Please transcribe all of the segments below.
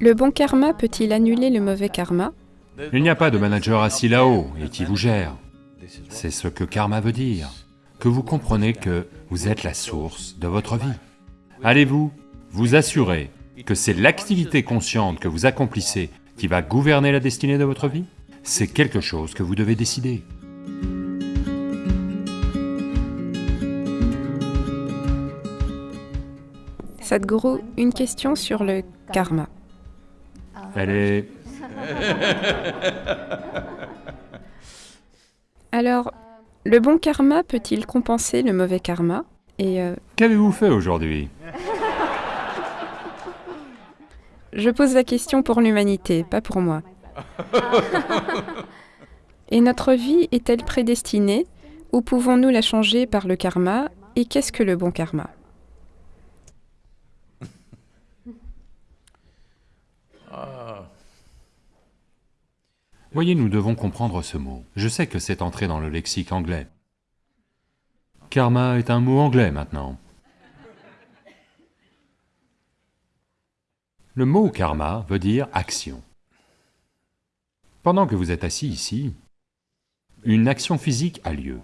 Le bon karma peut-il annuler le mauvais karma Il n'y a pas de manager assis là-haut et qui vous gère. C'est ce que karma veut dire, que vous comprenez que vous êtes la source de votre vie. Allez-vous vous assurer que c'est l'activité consciente que vous accomplissez qui va gouverner la destinée de votre vie? C'est quelque chose que vous devez décider. Sadhguru, une question sur le karma. Elle est... Alors, le bon karma peut-il compenser le mauvais karma Et euh, Qu'avez-vous fait aujourd'hui je pose la question pour l'humanité, pas pour moi. Et notre vie est-elle prédestinée ou pouvons-nous la changer par le karma? Et qu'est-ce que le bon karma? Voyez, nous devons comprendre ce mot. Je sais que c'est entré dans le lexique anglais. Karma est un mot anglais maintenant. Le mot karma veut dire action. Pendant que vous êtes assis ici, une action physique a lieu.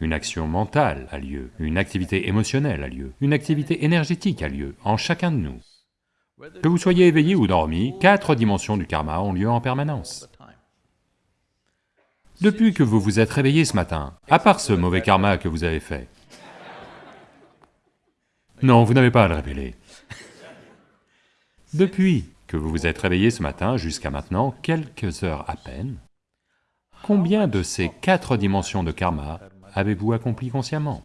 Une action mentale a lieu, une activité émotionnelle a lieu, une activité énergétique a lieu en chacun de nous. Que vous soyez éveillé ou dormi, quatre dimensions du karma ont lieu en permanence. Depuis que vous vous êtes réveillé ce matin, à part ce mauvais karma que vous avez fait, non, vous n'avez pas à le révéler. Depuis que vous vous êtes réveillé ce matin jusqu'à maintenant, quelques heures à peine, combien de ces quatre dimensions de karma avez-vous accompli consciemment?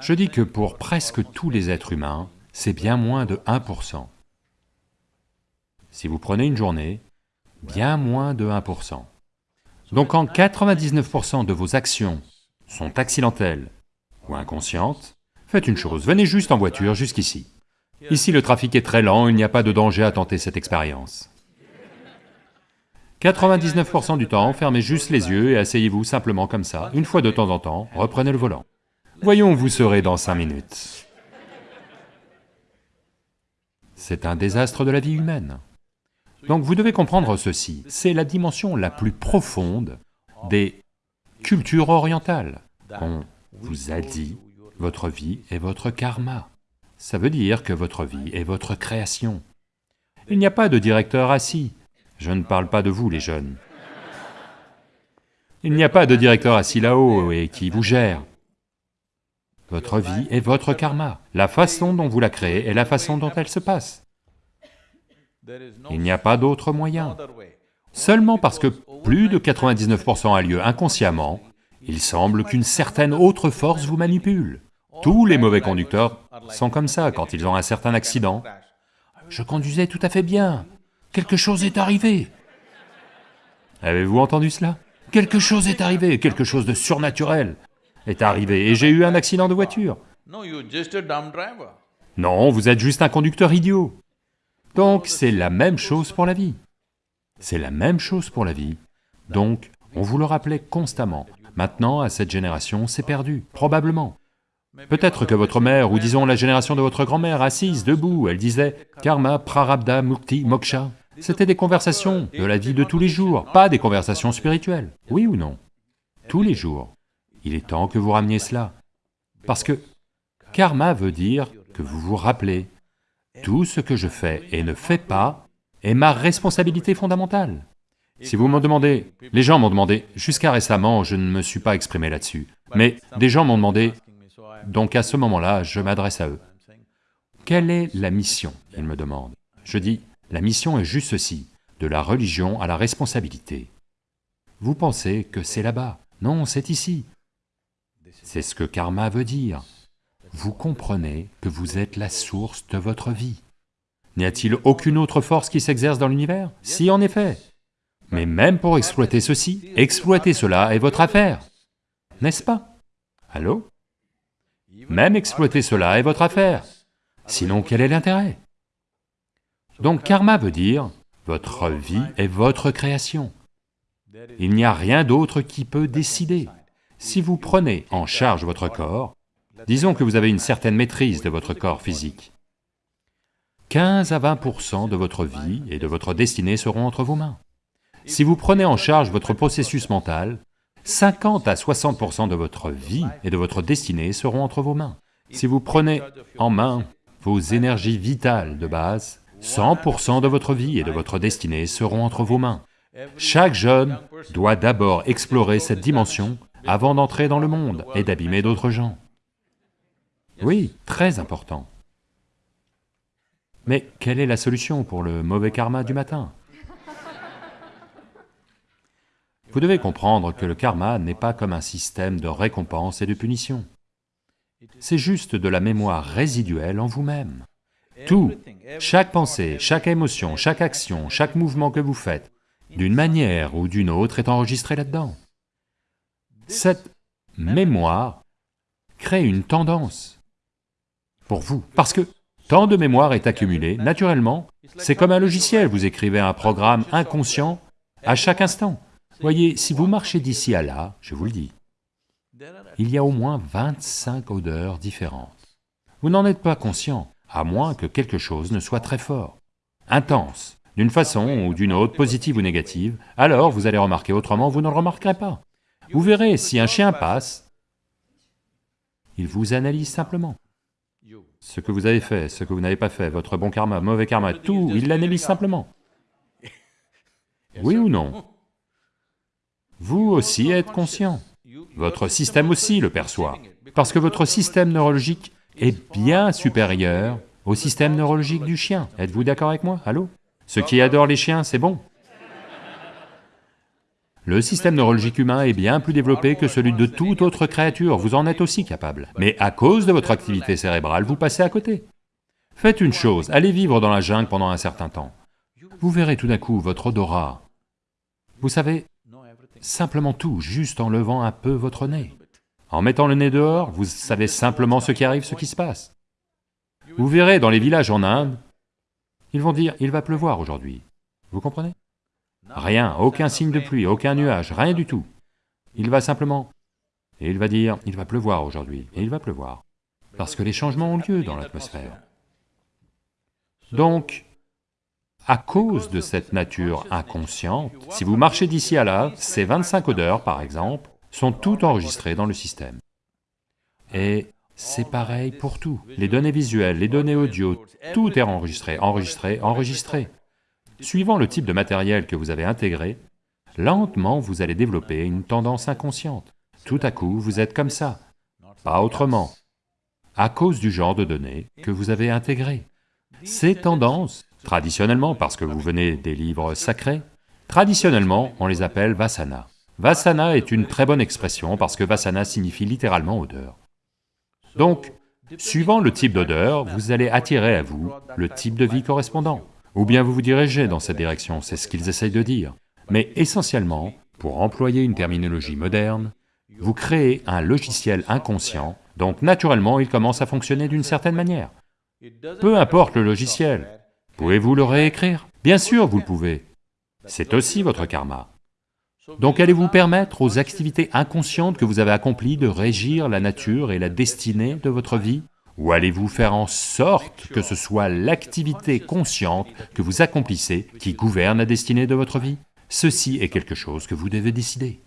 Je dis que pour presque tous les êtres humains, c'est bien moins de 1%. Si vous prenez une journée, bien moins de 1%. Donc quand 99% de vos actions sont accidentelles ou inconscientes, faites une chose, venez juste en voiture jusqu'ici. Ici le trafic est très lent, il n'y a pas de danger à tenter cette expérience. 99% du temps, fermez juste les yeux et asseyez-vous simplement comme ça, une fois de temps en temps, reprenez le volant. Voyons où vous serez dans cinq minutes. C'est un désastre de la vie humaine. Donc vous devez comprendre ceci, c'est la dimension la plus profonde des cultures orientales. On vous a dit, votre vie est votre karma. Ça veut dire que votre vie est votre création. Il n'y a pas de directeur assis. Je ne parle pas de vous, les jeunes. Il n'y a pas de directeur assis là-haut et qui vous gère. Votre vie est votre karma. La façon dont vous la créez est la façon dont elle se passe. Il n'y a pas d'autre moyen. Seulement parce que plus de 99% a lieu inconsciemment, il semble qu'une certaine autre force vous manipule. Tous les mauvais conducteurs sont comme ça quand ils ont un certain accident. Je conduisais tout à fait bien, quelque chose est arrivé. Avez-vous entendu cela? Quelque chose est arrivé, quelque chose de surnaturel est arrivé et j'ai eu un accident de voiture. No, you're just a dumb driver. Non, vous êtes juste un conducteur idiot. Donc c'est la même chose pour la vie. C'est la même chose pour la vie. Donc, on vous le rappelait constamment. Maintenant, à cette génération, c'est perdu, probablement. Peut-être que votre mère, ou disons la génération de votre grand-mère, assise, debout, elle disait « karma, prarabdha, mukti, moksha ». C'était des conversations de la vie de tous les jours, pas des conversations spirituelles. Oui ou non? Tous les jours. Il est temps que vous rameniez cela. Parce que karma veut dire que vous vous rappelez, tout ce que je fais et ne fais pas est ma responsabilité fondamentale. Si vous me demandez, les gens m'ont demandé, jusqu'à récemment, je ne me suis pas exprimé là-dessus, mais des gens m'ont demandé, donc à ce moment-là, je m'adresse à eux. Quelle est la mission? Ils me demandent. Je dis, la mission est juste ceci, de la religion à la responsabilité. Vous pensez que c'est là-bas Non, c'est ici. C'est ce que karma veut dire. Vous comprenez que vous êtes la source de votre vie. N'y a-t-il aucune autre force qui s'exerce dans l'univers? Si, en effet. Mais même pour exploiter ceci, exploiter cela est votre affaire, n'est-ce pas? Allô? Même exploiter cela est votre affaire, sinon quel est l'intérêt? Donc karma veut dire, votre vie est votre création. Il n'y a rien d'autre qui peut décider. Si vous prenez en charge votre corps, disons que vous avez une certaine maîtrise de votre corps physique, 15 à 20% de votre vie et de votre destinée seront entre vos mains. Si vous prenez en charge votre processus mental, 50 à 60% de votre vie et de votre destinée seront entre vos mains. Si vous prenez en main vos énergies vitales de base, 100% de votre vie et de votre destinée seront entre vos mains. Chaque jeune doit d'abord explorer cette dimension avant d'entrer dans le monde et d'abîmer d'autres gens. Oui, très important. Mais quelle est la solution pour le mauvais karma du matin? Vous devez comprendre que le karma n'est pas comme un système de récompense et de punition. C'est juste de la mémoire résiduelle en vous-même. Tout, chaque pensée, chaque émotion, chaque action, chaque mouvement que vous faites, d'une manière ou d'une autre est enregistré là-dedans. Cette mémoire crée une tendance pour vous, parce que tant de mémoire est accumulée, naturellement, c'est comme un logiciel, vous écrivez un programme inconscient à chaque instant. Voyez, si vous marchez d'ici à là, je vous le dis, il y a au moins 25 odeurs différentes. Vous n'en êtes pas conscient, à moins que quelque chose ne soit très fort, intense, d'une façon ou d'une autre, positive ou négative, alors vous allez remarquer autrement, vous ne le remarquerez pas. Vous verrez, si un chien passe, il vous analyse simplement. Ce que vous avez fait, ce que vous n'avez pas fait, votre bon karma, mauvais karma, tout, il l'analyse simplement. Oui ou non? Vous aussi êtes conscient. Votre système aussi le perçoit, parce que votre système neurologique est bien supérieur au système neurologique du chien. Êtes-vous d'accord avec moi? Allô? Ceux qui adorent les chiens, c'est bon. Le système neurologique humain est bien plus développé que celui de toute autre créature, vous en êtes aussi capable. Mais à cause de votre activité cérébrale, vous passez à côté. Faites une chose, allez vivre dans la jungle pendant un certain temps. Vous verrez tout d'un coup votre odorat. Vous savez, simplement tout, juste en levant un peu votre nez. En mettant le nez dehors, vous savez simplement ce qui arrive, ce qui se passe. Vous verrez dans les villages en Inde, ils vont dire, il va pleuvoir aujourd'hui. Vous comprenez? Rien, aucun signe de pluie, aucun nuage, rien du tout. Il va simplement... Et il va dire, il va pleuvoir aujourd'hui, et il va pleuvoir. Parce que les changements ont lieu dans l'atmosphère. Donc, à cause de cette nature inconsciente, si vous marchez d'ici à là, ces 25 odeurs, par exemple, sont toutes enregistrées dans le système. Et c'est pareil pour tout. Les données visuelles, les données audio, tout est enregistré, enregistré, enregistré. Suivant le type de matériel que vous avez intégré, lentement vous allez développer une tendance inconsciente. Tout à coup, vous êtes comme ça, pas autrement, à cause du genre de données que vous avez intégré. Ces tendances, traditionnellement, parce que vous venez des livres sacrés, traditionnellement, on les appelle vasana. Vasana est une très bonne expression parce que vasana signifie littéralement odeur. Donc, suivant le type d'odeur, vous allez attirer à vous le type de vie correspondant ou bien vous vous dirigez dans cette direction, c'est ce qu'ils essayent de dire. Mais essentiellement, pour employer une terminologie moderne, vous créez un logiciel inconscient, donc naturellement il commence à fonctionner d'une certaine manière. Peu importe le logiciel, pouvez-vous le réécrire? Bien sûr vous le pouvez, c'est aussi votre karma. Donc allez-vous permettre aux activités inconscientes que vous avez accomplies de régir la nature et la destinée de votre vie? Ou allez-vous faire en sorte que ce soit l'activité consciente que vous accomplissez qui gouverne la destinée de votre vie? Ceci est quelque chose que vous devez décider.